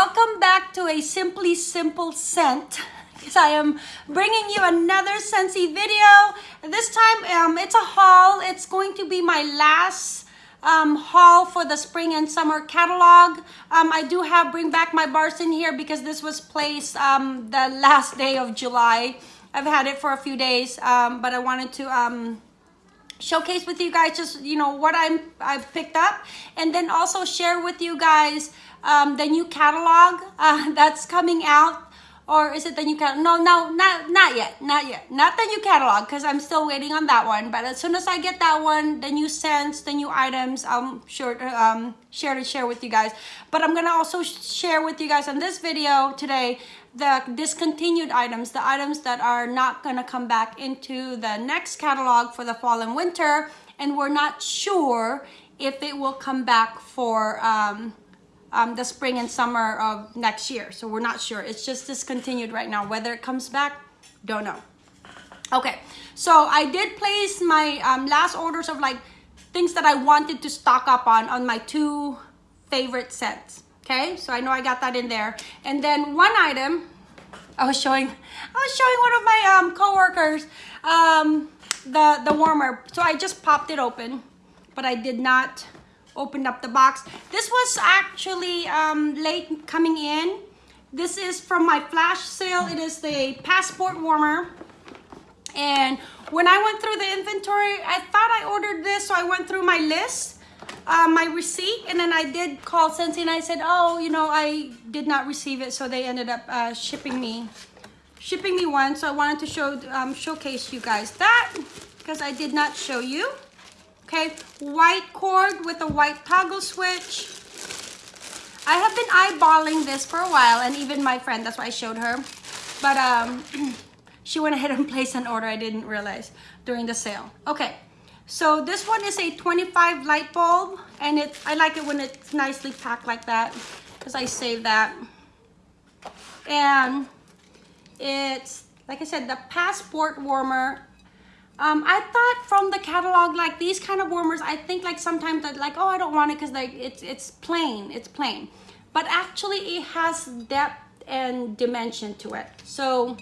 welcome back to a Simply Simple Scent because I am bringing you another Scentsy video. This time um, it's a haul. It's going to be my last um, haul for the spring and summer catalog. Um, I do have Bring Back My Bars in here because this was placed um, the last day of July. I've had it for a few days, um, but I wanted to um, showcase with you guys just you know what I'm I've picked up and then also share with you guys um, the new catalog uh, that's coming out or is it the new catalog? No, no, not not yet, not yet, not the new catalog because I'm still waiting on that one. But as soon as I get that one, the new scents, the new items, I'm sure um, share to share with you guys. But I'm gonna also share with you guys on this video today the discontinued items, the items that are not gonna come back into the next catalog for the fall and winter, and we're not sure if it will come back for um, um, the spring and summer of next year. So we're not sure. It's just discontinued right now. Whether it comes back, don't know. Okay, so I did place my um, last orders of like things that I wanted to stock up on on my two favorite scents. Okay, so I know I got that in there. And then one item, I was showing, I was showing one of my um, coworkers um, the, the warmer. So I just popped it open, but I did not opened up the box. This was actually um, late coming in. This is from my flash sale. It is the passport warmer. And when I went through the inventory, I thought I ordered this, so I went through my list, uh, my receipt, and then I did call Scentsy and I said, oh, you know, I did not receive it, so they ended up uh, shipping me shipping me one. So I wanted to show um, showcase you guys that because I did not show you. Okay, white cord with a white toggle switch. I have been eyeballing this for a while and even my friend, that's why I showed her. But um, she went ahead and placed an order I didn't realize during the sale. Okay, so this one is a 25 light bulb and it I like it when it's nicely packed like that because I save that. And it's, like I said, the passport warmer um, I thought from the catalog, like these kind of warmers, I think like sometimes that like, oh, I don't want it because like it's, it's plain, it's plain. But actually it has depth and dimension to it. So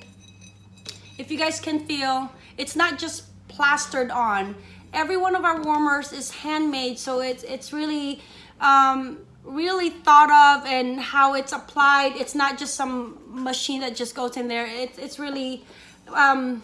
if you guys can feel, it's not just plastered on. Every one of our warmers is handmade, so it's, it's really, um, really thought of and how it's applied. It's not just some machine that just goes in there. It's, it's really, um,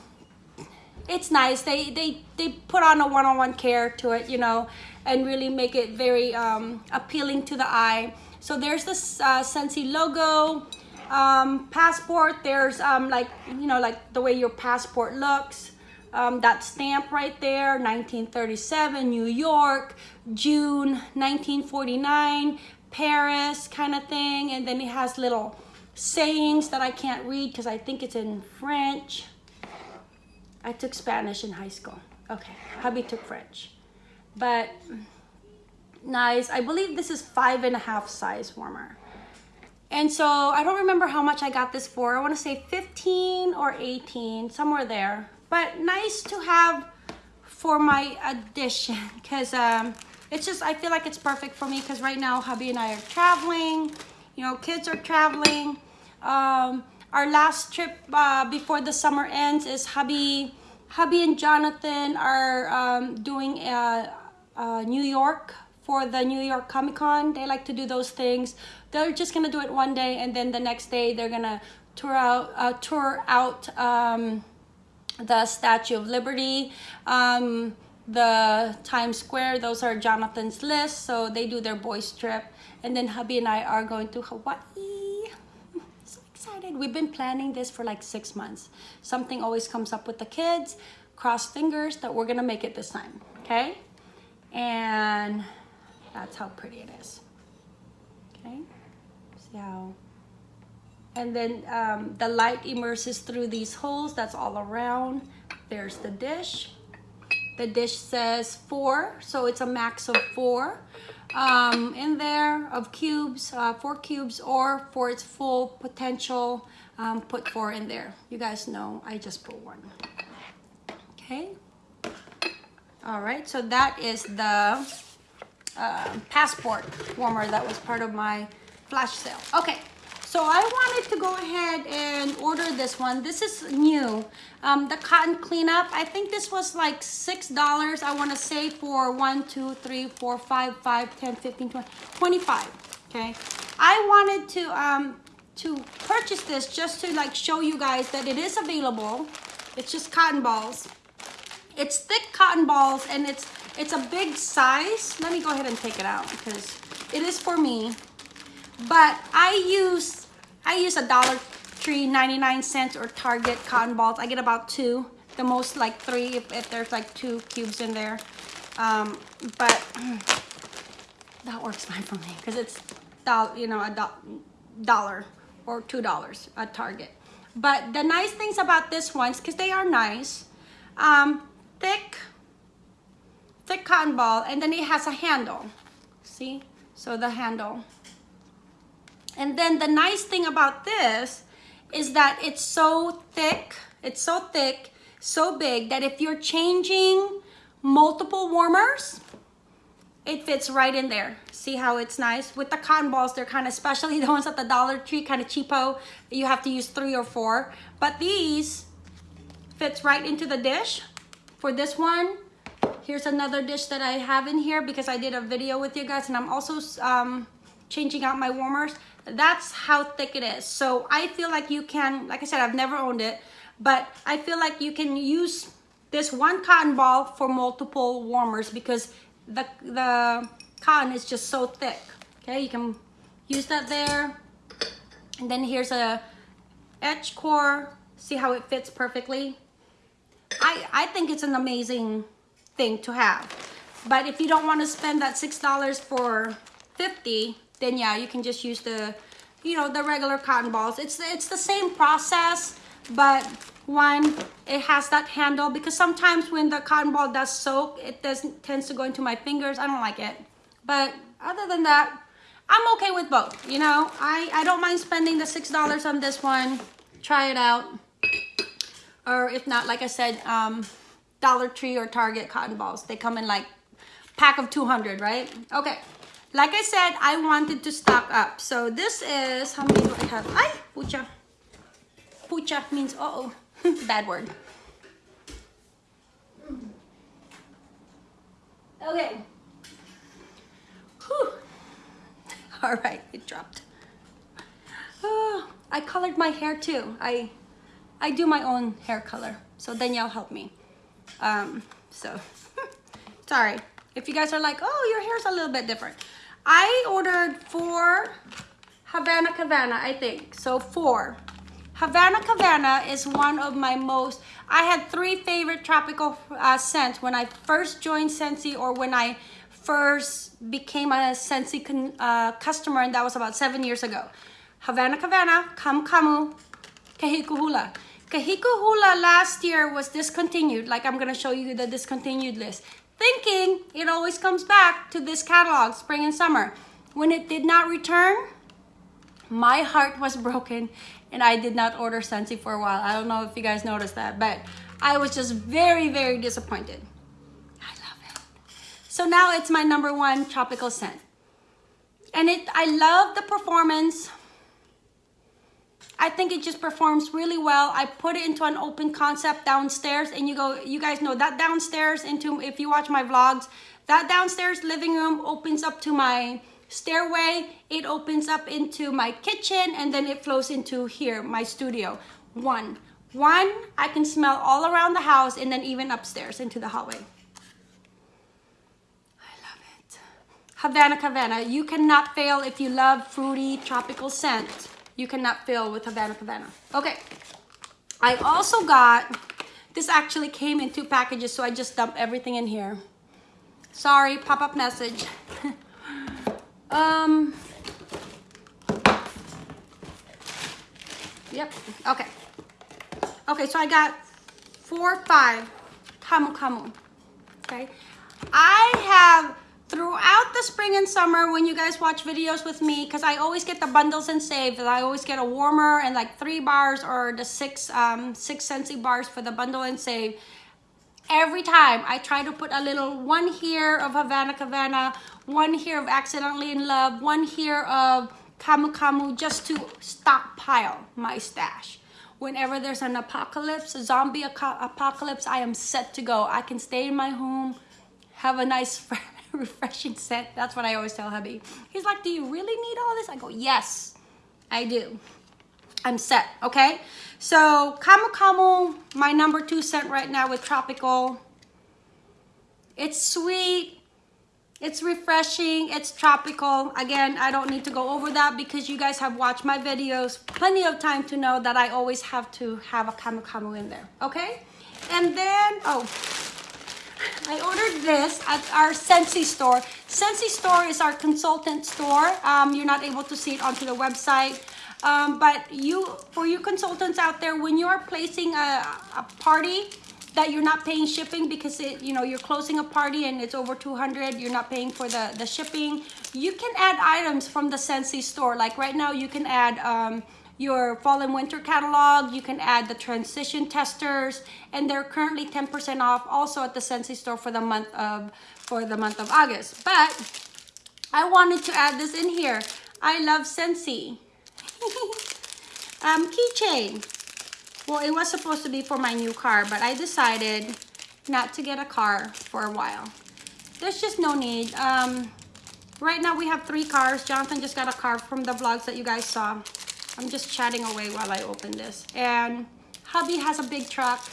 it's nice. They they they put on a one-on-one -on -one care to it, you know, and really make it very um, appealing to the eye. So there's this uh, Scentsy logo, um, passport. There's um, like you know like the way your passport looks. Um, that stamp right there, 1937, New York, June 1949, Paris kind of thing. And then it has little sayings that I can't read because I think it's in French. I took Spanish in high school. Okay, hubby took French. But nice. I believe this is five and a half size warmer. And so I don't remember how much I got this for. I want to say 15 or 18, somewhere there. But nice to have for my addition because um, it's just, I feel like it's perfect for me because right now hubby and I are traveling. You know, kids are traveling. Um, our last trip uh, before the summer ends is hubby, hubby and Jonathan are um, doing a, a New York for the New York Comic Con. They like to do those things. They're just gonna do it one day, and then the next day they're gonna tour out, uh, tour out um, the Statue of Liberty, um, the Times Square. Those are Jonathan's list, so they do their boys trip, and then hubby and I are going to Hawaii excited. We've been planning this for like six months. Something always comes up with the kids. Cross fingers that we're gonna make it this time, okay? And that's how pretty it is, okay? See how, and then um, the light immerses through these holes, that's all around. There's the dish. The dish says four, so it's a max of four um, in there of cubes, uh, four cubes, or for its full potential, um, put four in there. You guys know I just put one. Okay. All right, so that is the uh, passport warmer that was part of my flash sale. Okay, So I wanted to go ahead and order this one. This is new. Um, the cotton cleanup. I think this was like $6. I want to say for 1, 2, 3, 4, 5, 5, 10, 15, 20, 25. Okay. I wanted to, um, to purchase this just to like show you guys that it is available. It's just cotton balls. It's thick cotton balls and it's it's a big size. Let me go ahead and take it out because it is for me. But I use I use a Dollar Tree 99 cents or Target cotton balls. I get about two, the most like three if, if there's like two cubes in there. Um, but that works fine for me because it's you know a do dollar or two dollars at Target. But the nice things about this ones, because they are nice, um, thick, thick cotton ball, and then it has a handle. See? So the handle. And then the nice thing about this is that it's so thick, it's so thick, so big that if you're changing multiple warmers, it fits right in there. See how it's nice? With the cotton balls, they're kind of, especially the ones at the Dollar Tree, kind of cheapo. You have to use three or four. But these fits right into the dish. For this one, here's another dish that I have in here because I did a video with you guys and I'm also um, changing out my warmers. That's how thick it is. So I feel like you can, like I said, I've never owned it, but I feel like you can use this one cotton ball for multiple warmers because the, the cotton is just so thick. Okay, you can use that there. And then here's a edge core. See how it fits perfectly? I, I think it's an amazing thing to have. But if you don't want to spend that $6 for 50, then yeah, you can just use the, you know, the regular cotton balls. It's, it's the same process, but one, it has that handle because sometimes when the cotton ball does soak, it doesn't tends to go into my fingers. I don't like it. But other than that, I'm okay with both. You know, I, I don't mind spending the $6 on this one. Try it out. Or if not, like I said, um, Dollar Tree or Target cotton balls. They come in like pack of 200, right? Okay. Like I said, I wanted to stock up. So this is, how many do I have? Ay, pucha. Pucha means uh-oh. Bad word. Okay. Whew. All right, it dropped. Oh, I colored my hair too. I I do my own hair color. So Danielle helped me. Um, so, sorry. If you guys are like, oh, your hair's a little bit different. I ordered four Havana Cabana, I think. So four. Havana Cabana is one of my most, I had three favorite tropical uh, scents when I first joined Scentsy or when I first became a Scentsy uh, customer and that was about seven years ago. Havana Cabana, Camu Camu, Kahikuhula. Kahikuhula last year was discontinued, like I'm gonna show you the discontinued list. Thinking it always comes back to this catalog, spring and summer. When it did not return, my heart was broken and I did not order Scentsy for a while. I don't know if you guys noticed that, but I was just very, very disappointed. I love it. So now it's my number one tropical scent. And it, I love the performance. I think it just performs really well. I put it into an open concept downstairs and you go, you guys know that downstairs into, if you watch my vlogs, that downstairs living room opens up to my stairway. It opens up into my kitchen and then it flows into here, my studio. One. One, I can smell all around the house and then even upstairs into the hallway. I love it. Havana Cabana. You cannot fail if you love fruity tropical scent. You cannot fail with Havana Cabana. Okay. I also got, this actually came in two packages, so I just dumped everything in here. Sorry, pop-up message. Um, yep, okay. Okay, so I got four, five, Camu Camu, okay? I have, throughout the spring and summer, when you guys watch videos with me, because I always get the bundles and save, I always get a warmer and like three bars or the six, um, six Scentsy bars for the bundle and save every time I try to put a little one here of Havana Cabana, one here of Accidentally in Love, one here of Camu Camu just to stockpile my stash. Whenever there's an apocalypse, a zombie apocalypse, I am set to go. I can stay in my home, have a nice refreshing scent. That's what I always tell hubby. He's like, do you really need all this? I go, yes, I do. I'm set, okay? So Camu my number two scent right now with Tropical. It's sweet, it's refreshing, it's tropical. Again, I don't need to go over that because you guys have watched my videos plenty of time to know that I always have to have a Camu in there, okay? And then, oh, I ordered this at our Scentsy store. Scentsy store is our consultant store. Um, you're not able to see it onto the website. Um, but you, for you consultants out there, when you are placing a, a party that you're not paying shipping because it, you know, you're closing a party and it's over 200, you're not paying for the, the shipping, you can add items from the Scentsy store. Like right now, you can add um, your fall and winter catalog. You can add the transition testers, and they're currently 10% off also at the Scentsy store for the month of for the month of August. But I wanted to add this in here. I love Scentsy. um, keychain. Well, it was supposed to be for my new car, but I decided not to get a car for a while. There's just no need. Um, right now we have three cars. Jonathan just got a car from the vlogs that you guys saw. I'm just chatting away while I open this. And hubby has a big truck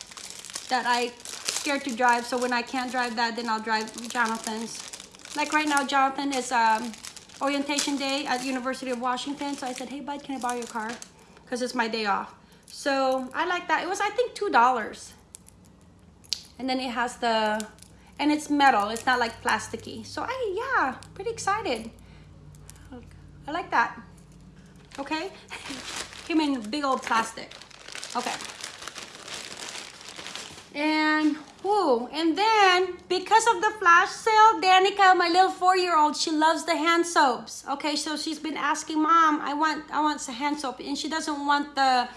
that I scared to drive. So when I can't drive that, then I'll drive Jonathan's. Like right now, Jonathan is um, orientation day at University of Washington. So I said, hey, bud, can I borrow your car? Because it's my day off. So I like that. It was, I think, $2. And then it has the, and it's metal. It's not like plasticky. So I, yeah, pretty excited. I like that okay? Came in big old plastic. Okay. And, whoo, and then because of the flash sale, Danica, my little four-year-old, she loves the hand soaps. Okay, so she's been asking, Mom, I want, I want some hand soap. And she doesn't want the,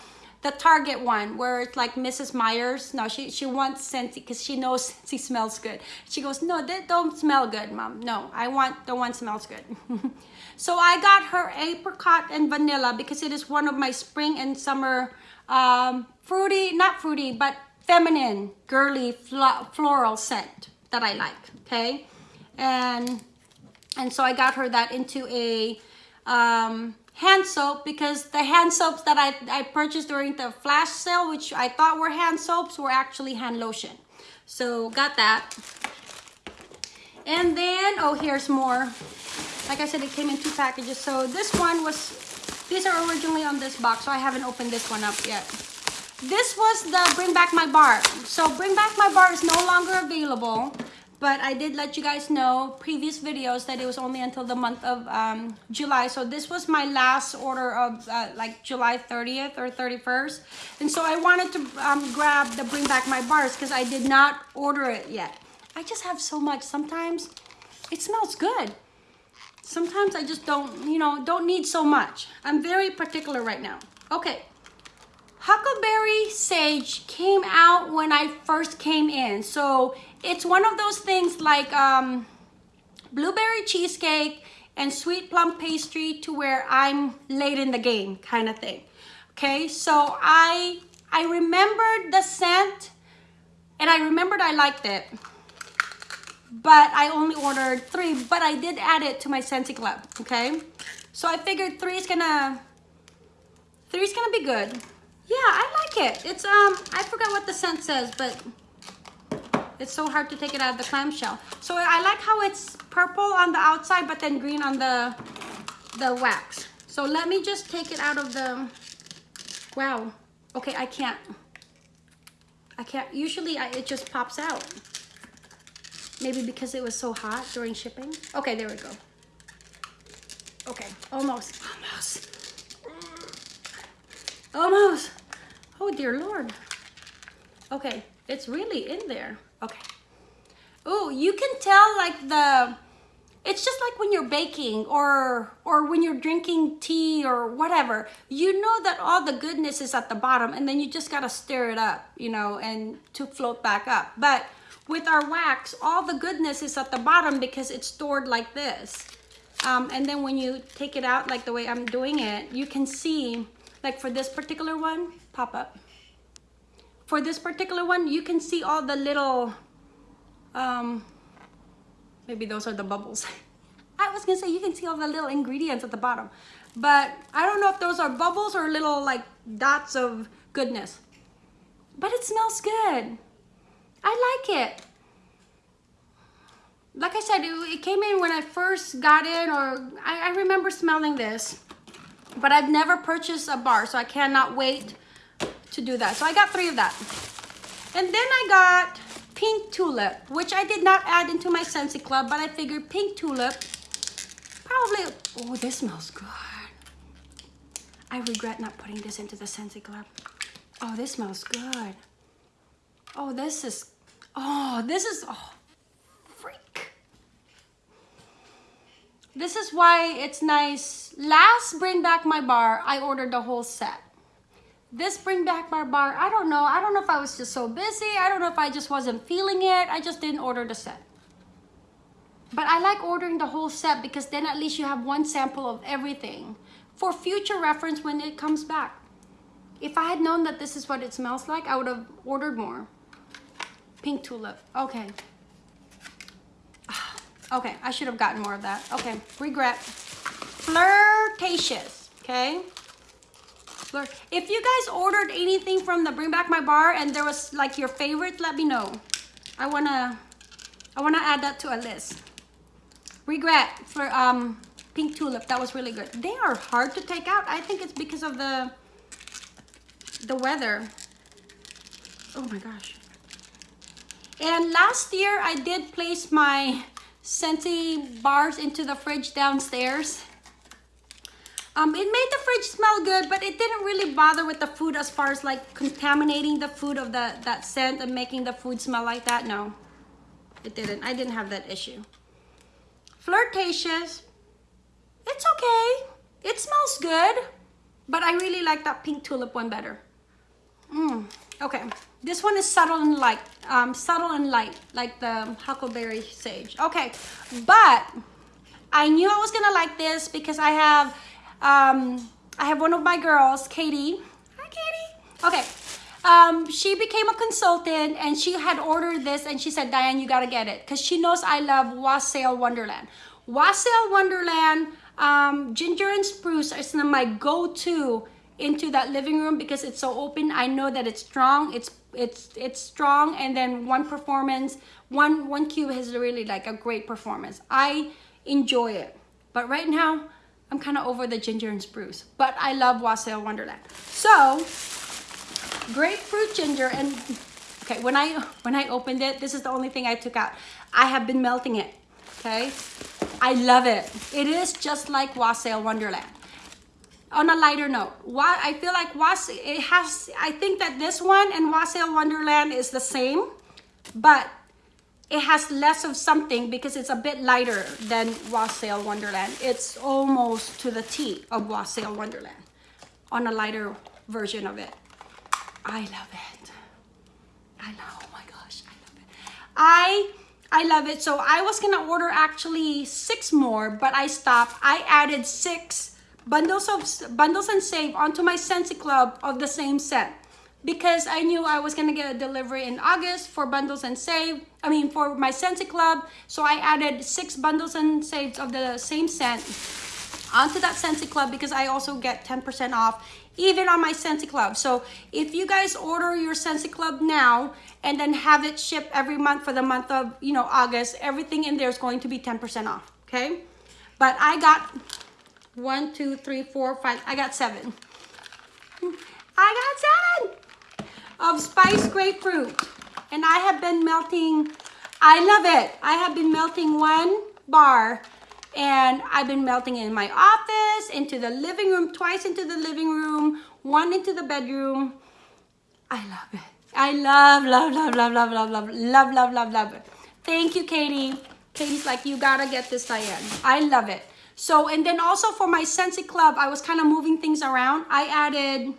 the Target one where it's like Mrs. Meyer's. No, she, she wants Scentsy because she knows Scentsy smells good. She goes, no, they don't smell good, Mom. No, I want the one smells good. So I got her apricot and vanilla because it is one of my spring and summer um, fruity, not fruity, but feminine, girly, floral scent that I like, okay? And, and so I got her that into a um, hand soap because the hand soaps that I, I purchased during the flash sale, which I thought were hand soaps, were actually hand lotion. So got that. And then, oh, here's more like I said, it came in two packages. So this one was, these are originally on this box, so I haven't opened this one up yet. This was the Bring Back My Bar. So Bring Back My Bar is no longer available, but I did let you guys know previous videos that it was only until the month of um, July. So this was my last order of uh, like July 30th or 31st. And so I wanted to um, grab the Bring Back My Bars because I did not order it yet. I just have so much. Sometimes it smells good sometimes I just don't, you know, don't need so much. I'm very particular right now. Okay. Huckleberry Sage came out when I first came in. So it's one of those things like um, blueberry cheesecake and sweet plum pastry to where I'm late in the game kind of thing. Okay, so I I remembered the scent and I remembered I liked it but I only ordered three, but I did add it to my Scentsy Club, okay? So I figured three is gonna, three is gonna be good. Yeah, I like it. It's, um, I forgot what the scent says, but it's so hard to take it out of the clamshell. So I like how it's purple on the outside, but then green on the, the wax. So let me just take it out of the, wow. Okay, I can't, I can't, usually I, it just pops out. Maybe because it was so hot during shipping. Okay, there we go. Okay, almost, almost. Almost. Oh dear Lord. Okay, it's really in there. Okay. Oh, you can tell like the, it's just like when you're baking or or when you're drinking tea or whatever you know that all the goodness is at the bottom and then you just got to stir it up you know and to float back up but with our wax, all the goodness is at the bottom because it's stored like this. Um, and then when you take it out like the way I'm doing it, you can see, like for this particular one, pop up. For this particular one, you can see all the little, um, maybe those are the bubbles. I was gonna say you can see all the little ingredients at the bottom, but I don't know if those are bubbles or little like dots of goodness. But it smells good. I like it. Like I said, it, it came in when I first got in or I, I remember smelling this, but I've never purchased a bar, so I cannot wait to do that. So I got three of that. And then I got pink tulip, which I did not add into my Scentsy Club, but I figured pink tulip probably, oh, this smells good. I regret not putting this into the Scentsy Club. Oh, this smells good. Oh, this is, oh, this is, oh, freak. This is why it's nice. Last Bring Back My Bar, I ordered the whole set. This Bring Back My Bar, I don't know. I don't know if I was just so busy. I don't know if I just wasn't feeling it. I just didn't order the set. But I like ordering the whole set because then at least you have one sample of everything for future reference when it comes back. If I had known that this is what it smells like, I would have ordered more. Pink tulip. Okay. Ah, okay, I should have gotten more of that. Okay, regret. Flirtatious, okay? If you guys ordered anything from the Bring Back My Bar and there was like your favorite, let me know. I wanna, I wanna add that to a list. Regret for um, pink tulip. That was really good. They are hard to take out. I think it's because of the the weather. Oh my gosh. And last year I did place my Scentsy bars into the fridge downstairs. Um, it made the fridge smell good, but it didn't really bother with the food as far as like contaminating the food of the that scent and making the food smell like that. No, it didn't. I didn't have that issue. Flirtatious. It's okay. It smells good, but I really like that pink tulip one better. Mm, okay, this one is subtle and light, um, subtle and light, like the huckleberry sage. Okay, but I knew I was gonna like this because I have, um, I have one of my girls, Katie. Hi, Katie. Okay, um, she became a consultant and she had ordered this and she said, Diane, you gotta get it because she knows I love Wassail Wonderland. Wassail Wonderland, um, Ginger and Spruce is my go-to into that living room because it's so open i know that it's strong it's it's it's strong and then one performance one one cube has really like a great performance i enjoy it but right now i'm kind of over the ginger and spruce but i love wassail wonderland. So grapefruit ginger and okay when i when i opened it this is the only thing i took out. I have been melting it okay? I love it. It is just like wassail wonderland. On a lighter note why i feel like was it has i think that this one and wassail wonderland is the same but it has less of something because it's a bit lighter than wassail wonderland. It's almost to the t of wassail wonderland on a lighter version of it. I love it. I know oh my gosh i love it. I i love it. So i was gonna order actually six more but i stopped. I added six bundles of bundles and save onto my Scentsy Club of the same set because I knew I was gonna get a delivery in August for bundles and save. I mean for my Scentsy Club, so I added six bundles and saves of the same scent onto that Scentsy Club because I also get 10% off even on my Scentsy Club. So if you guys order your Scentsy Club now and then have it shipped every month for the month of, you know, August, everything in there is going to be 10% off, okay? But I got one, two, three, four, five. I got seven. I got seven of spiced grapefruit. And I have been melting, I love it. I have been melting one bar and I've been melting in my office, into the living room, twice into the living room, one into the bedroom. I love it. I love, love, love, love, love, love, love, love, love, love, love it. Thank you, Katie. Katie's like, you gotta get this, Diane. I love it. So, and then also for my Scentsy Club, I was kind of moving things around. I added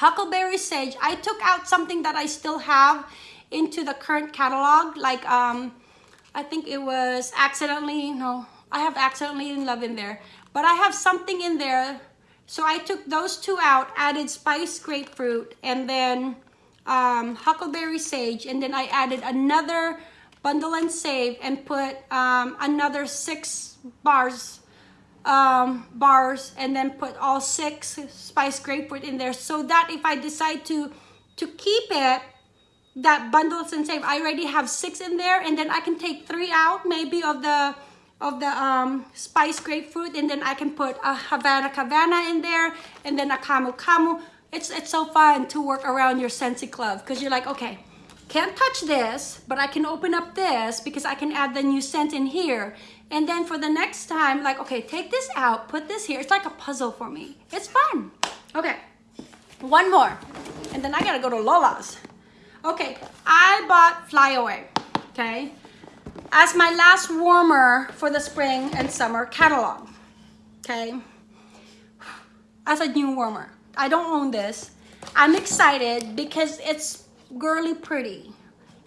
Huckleberry Sage. I took out something that I still have into the current catalog. Like, um, I think it was accidentally, no, I have accidentally in love in there. But I have something in there. So I took those two out, added spiced grapefruit, and then um, huckleberry sage. And then I added another bundle and save and put um, another six bars um, bars and then put all six spiced grapefruit in there so that if I decide to to keep it that bundles and save I already have six in there and then I can take three out maybe of the of the um, spiced grapefruit and then I can put a Havana Havana in there and then a Camu Camu it's it's so fun to work around your Scentsy Club because you're like okay can't touch this, but I can open up this because I can add the new scent in here. And then for the next time, like, okay, take this out, put this here. It's like a puzzle for me. It's fun. Okay, one more. And then I gotta go to Lola's. Okay, I bought Flyaway, okay? As my last warmer for the spring and summer catalog, okay? As a new warmer. I don't own this. I'm excited because it's girly pretty.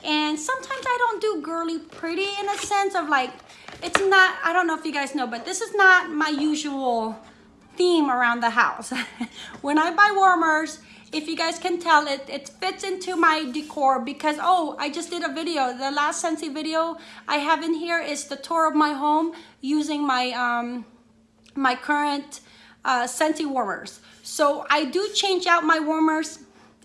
And sometimes I don't do girly pretty in a sense of like, it's not, I don't know if you guys know, but this is not my usual theme around the house. when I buy warmers, if you guys can tell, it, it fits into my decor because, oh, I just did a video. The last Scentsy video I have in here is the tour of my home using my, um, my current uh, Scentsy warmers. So I do change out my warmers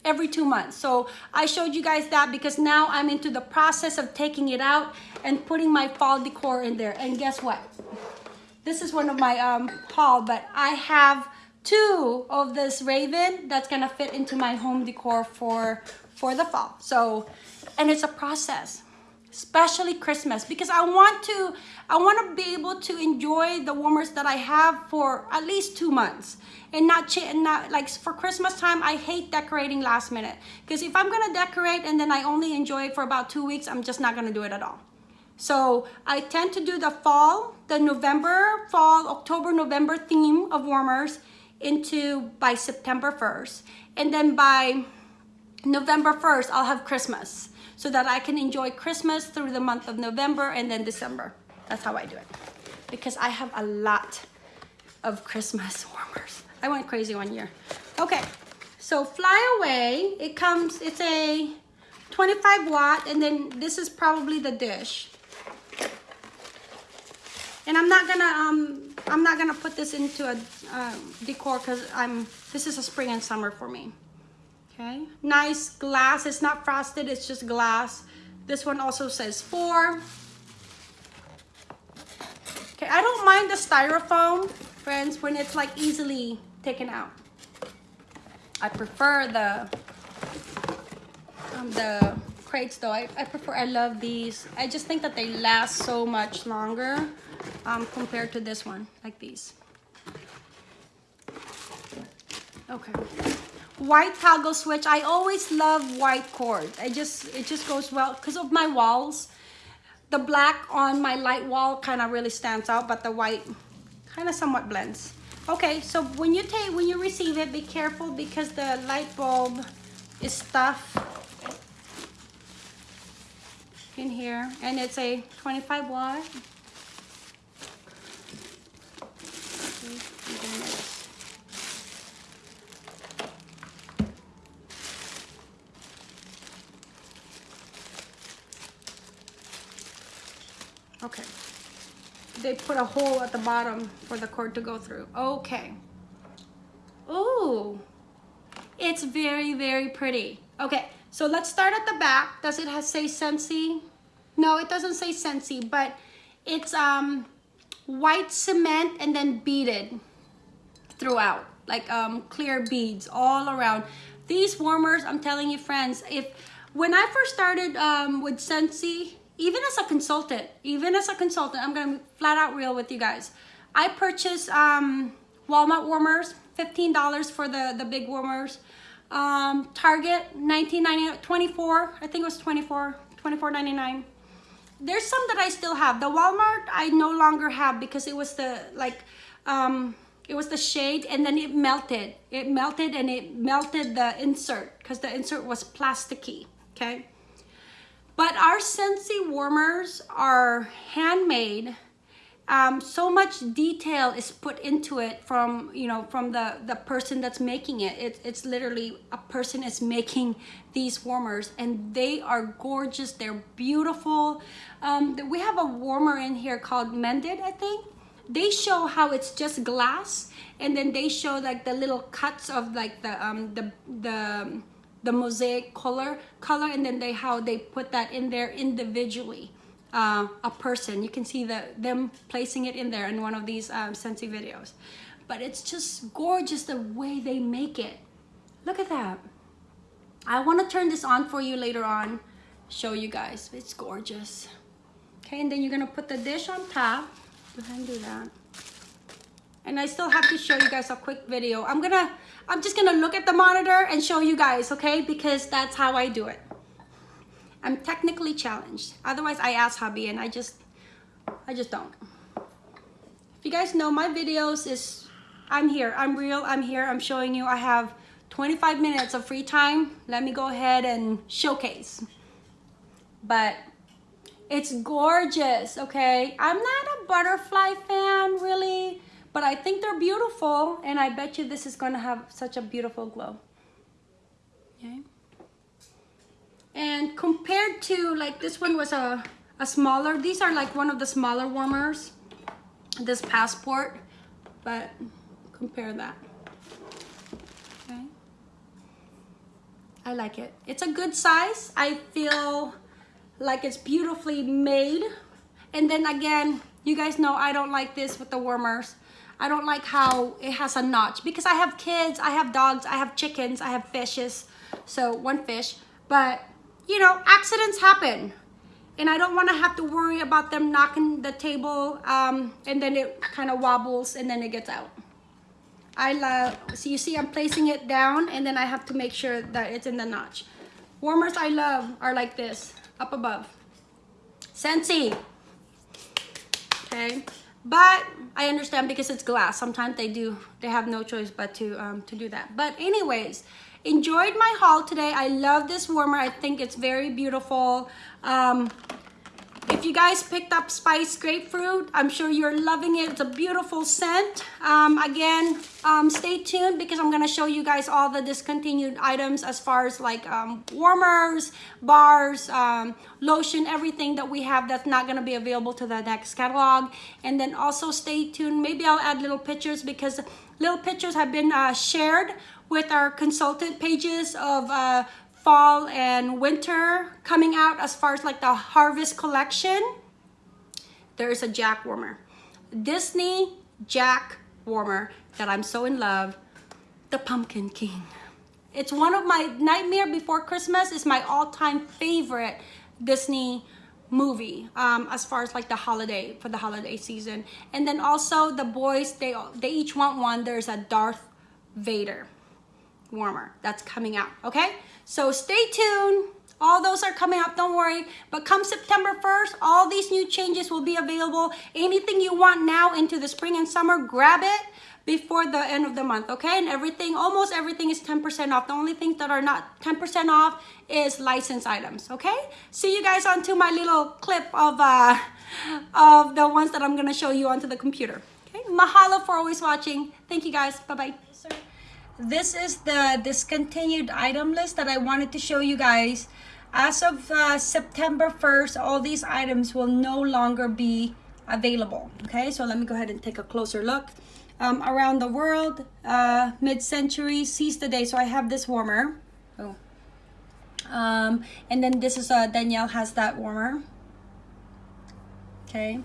every two months. So I showed you guys that because now I'm into the process of taking it out and putting my fall decor in there. And guess what? This is one of my um, haul, but I have two of this Raven that's gonna fit into my home decor for, for the fall. So, and it's a process especially Christmas because I want to I want to be able to enjoy the warmers that I have for at least two months and not and not like for Christmas time I hate decorating last minute because if I'm gonna decorate and then I only enjoy it for about two weeks I'm just not gonna do it at all. So I tend to do the fall the November fall October November theme of warmers into by September 1st and then by November 1st I'll have Christmas so that I can enjoy Christmas through the month of November and then December. That's how I do it. Because I have a lot of Christmas warmers. I went crazy one year. Okay, so Fly Away, it comes, it's a 25 watt, and then this is probably the dish. And I'm not gonna, um, I'm not gonna put this into a uh, decor because I'm, this is a spring and summer for me. Okay, nice glass. It's not frosted, it's just glass. This one also says four. Okay, I don't mind the styrofoam, friends, when it's like easily taken out. I prefer the um, the crates though. I, I prefer, I love these. I just think that they last so much longer um, compared to this one, like these. Okay white toggle switch i always love white cord. I just it just goes well. Because of my walls the black on my light wall kind of really stands out but the white kind of somewhat blends. Okay so when you take when you receive it be careful because the light bulb is stuffed in here and it's a 25 watt Okay. They put a hole at the bottom for the cord to go through. Okay. Ooh. It's very, very pretty. Okay, so let's start at the back. Does it have say Scentsy? No, it doesn't say Scentsy, but it's um white cement and then beaded throughout like um clear beads all around these warmers i'm telling you friends if when i first started um with Scentsy even as a consultant, even as a consultant, I'm gonna flat out real with you guys. I purchased um, Walmart warmers, $15 for the, the big warmers. Um, Target, 19.99, 24, I think it was 24, 24.99. There's some that I still have. The Walmart I no longer have because it was the like um, it was the shade and then it melted. It melted and it melted the insert because the insert was plasticky. Okay. But our Scentsy warmers are handmade. Um, so much detail is put into it from you know from the the person that's making it. it it's literally a person is making these warmers and they are gorgeous. They're beautiful. Um, we have a warmer in here called mended i think. They show how it's just glass and then they show like the little cuts of like the um the the the mosaic color color and then they how they put that in there individually uh, a person. You can see the, them placing it in there in one of these um, Scentsy videos. But it's just gorgeous the way they make it. Look at that. I want to turn this on for you later on, show you guys. It's gorgeous. Okay, and then you're to put the dish on top. Go ahead and do that. And I still have to show you guys a quick video. I'm gonna, I'm just gonna look at the monitor and show you guys, okay? Because that's how I do it. I'm technically challenged. Otherwise, I ask hubby and I just, I just don't. If you guys know my videos is, I'm here, I'm real, I'm here, I'm showing you I have 25 minutes of free time. Let me go ahead and showcase. But it's gorgeous, okay? I'm not a butterfly fan, really, but I think they're beautiful, and I bet you this is gonna have such a beautiful glow. Okay? And compared to like this one was a, a smaller, these are like one of the smaller warmers, this passport, but compare that. Okay. I like it. It's a good size. I feel like it's beautifully made. And then again, you guys know I don't like this with the warmers. I don't like how it has a notch because I have kids, I have dogs, I have chickens, I have fishes. So one fish, but you know, accidents happen. And I don't want to have to worry about them knocking the table um, and then it kind of wobbles and then it gets out. I love, so you see I'm placing it down and then I have to make sure that it's in the notch. Warmers I love are like this, up above. Scentsy. Okay, but I understand because it's glass. Sometimes they do, they have no choice but to, um, to do that. But anyways, enjoyed my haul today i love this warmer i think it's very beautiful um, if you guys picked up spice grapefruit i'm sure you're loving it. It's a beautiful scent. Um, again um, stay tuned because i'm going to show you guys all the discontinued items as far as like um, warmers bars um, lotion everything that we have that's not going to be available to the next catalog. And then also stay tuned. Maybe i'll add little pictures because little pictures have been uh, shared with our consultant pages of uh, fall and winter coming out as far as like the harvest collection. There's a Jack warmer. Disney Jack warmer that I'm so in love. The Pumpkin King. It's one of my Nightmare Before Christmas is my all-time favorite Disney movie um, as far as like the holiday for the holiday season and then also the boys they they each want one there's a Darth Vader warmer that's coming out okay so stay tuned. All those are coming up don't worry. But come september 1st all these new changes will be available. Anything you want now into the spring and summer grab it before the end of the month okay? And everything almost everything is 10 percent off. The only things that are not 10 percent off is license items okay? See you guys onto my little clip of uh of the ones that i'm to show you onto the computer okay? Mahalo for always watching. Thank you guys. Bye bye this is the discontinued item list that I wanted to show you guys. As of uh, September 1st, all these items will no longer be available. Okay, so let me go ahead and take a closer look. Um, around the world, uh, mid-century, seize the day. So I have this warmer. Oh. Um, and then this is, uh, Danielle has that warmer. Okay.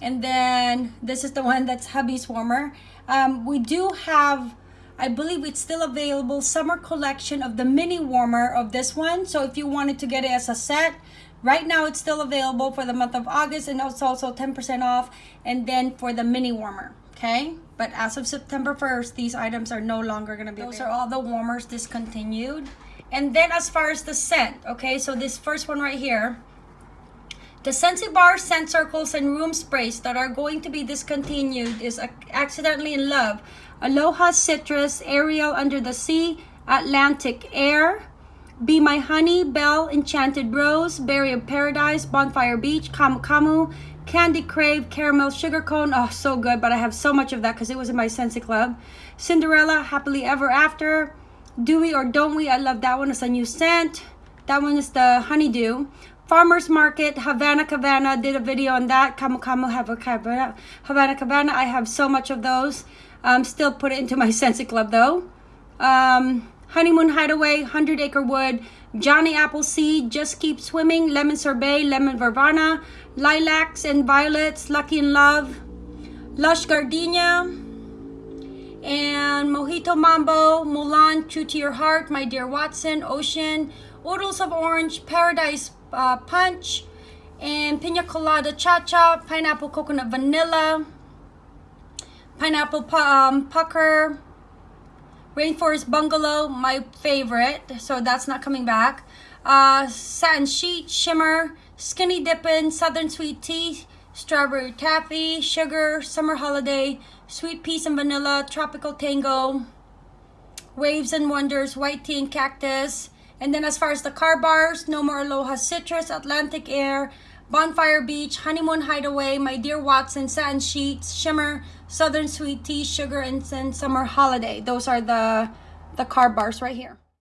And then this is the one that's hubby's warmer. Um, we do have I believe it's still available summer collection of the mini warmer of this one. So if you wanted to get it as a set, right now it's still available for the month of August and it's also 10% off. And then for the mini warmer, okay? But as of September 1st, these items are no longer gonna be Those available. are all the warmers discontinued. And then as far as the scent, okay? So this first one right here, the Scentsy Bar scent circles and room sprays that are going to be discontinued is accidentally in love Aloha Citrus, Ariel Under the Sea, Atlantic Air, Be My Honey, Belle, Enchanted Rose, Berry of Paradise, Bonfire Beach, Camu Camu, Candy Crave Caramel Sugar Cone. Oh, so good, but I have so much of that because it was in my Scentsy Club. Cinderella Happily Ever After. Do We or Don't We? I love that one. It's a new scent. That one is the Honeydew. Farmers Market, Havana Cabana, did a video on that. Camu Camu Havana, Havana Cabana. I have so much of those. Um, still put it into my Scentsy Club though. Um, Honeymoon Hideaway, 100 Acre Wood, Johnny Appleseed, Just Keep Swimming, Lemon Sorbet, Lemon Verbena, Lilacs and Violets, Lucky in Love, Lush Gardenia, and Mojito Mambo, Mulan, True to Your Heart, My Dear Watson, Ocean, Oodles of Orange, Paradise uh, Punch, and Pina Colada Cha-Cha, Pineapple Coconut Vanilla, Pineapple um, Pucker, Rainforest Bungalow, my favorite, so that's not coming back. Uh, Satin Sheet, Shimmer, Skinny Dippin', Southern Sweet Tea, Strawberry Taffy, Sugar, Summer Holiday, Sweet Peas and Vanilla, Tropical Tango, Waves and Wonders, White Tea and Cactus. And then as far as the car bars, No More Aloha Citrus, Atlantic Air, Bonfire Beach, Honeymoon Hideaway, My Dear Watson, Satin Sheets, Shimmer, Southern Sweet Tea, Sugar, and Summer Holiday. Those are the, the car bars right here.